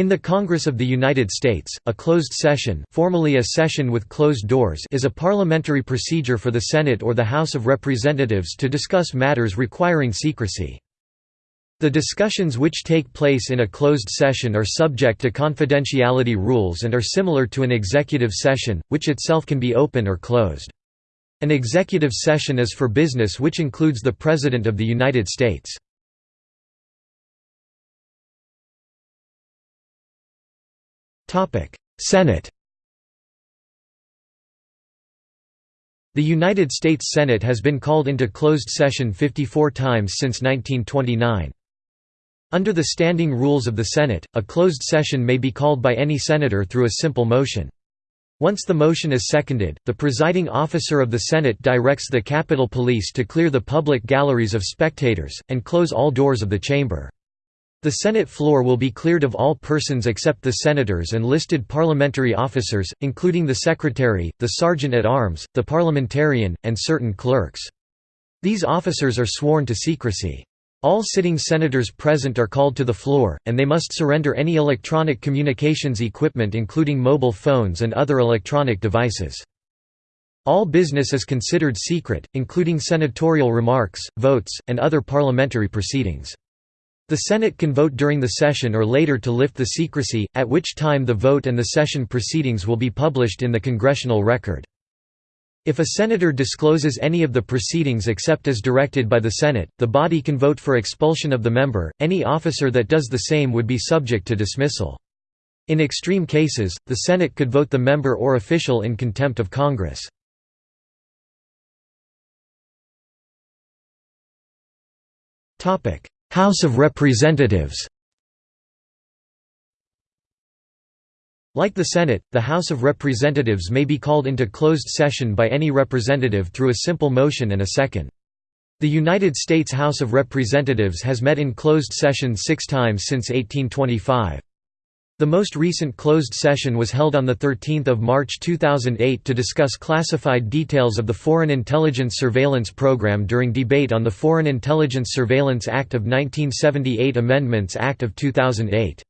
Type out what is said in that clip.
In the Congress of the United States, a closed session formally a session with closed doors is a parliamentary procedure for the Senate or the House of Representatives to discuss matters requiring secrecy. The discussions which take place in a closed session are subject to confidentiality rules and are similar to an executive session, which itself can be open or closed. An executive session is for business which includes the President of the United States. Senate The United States Senate has been called into closed session 54 times since 1929. Under the standing rules of the Senate, a closed session may be called by any senator through a simple motion. Once the motion is seconded, the presiding officer of the Senate directs the Capitol Police to clear the public galleries of spectators, and close all doors of the chamber. The Senate floor will be cleared of all persons except the senators and listed parliamentary officers, including the secretary, the sergeant-at-arms, the parliamentarian, and certain clerks. These officers are sworn to secrecy. All sitting senators present are called to the floor, and they must surrender any electronic communications equipment including mobile phones and other electronic devices. All business is considered secret, including senatorial remarks, votes, and other parliamentary proceedings. The Senate can vote during the session or later to lift the secrecy, at which time the vote and the session proceedings will be published in the Congressional Record. If a senator discloses any of the proceedings except as directed by the Senate, the body can vote for expulsion of the member, any officer that does the same would be subject to dismissal. In extreme cases, the Senate could vote the member or official in contempt of Congress. House of Representatives Like the Senate, the House of Representatives may be called into closed session by any representative through a simple motion and a second. The United States House of Representatives has met in closed session six times since 1825. The most recent closed session was held on 13 March 2008 to discuss classified details of the Foreign Intelligence Surveillance Program during debate on the Foreign Intelligence Surveillance Act of 1978 Amendments Act of 2008.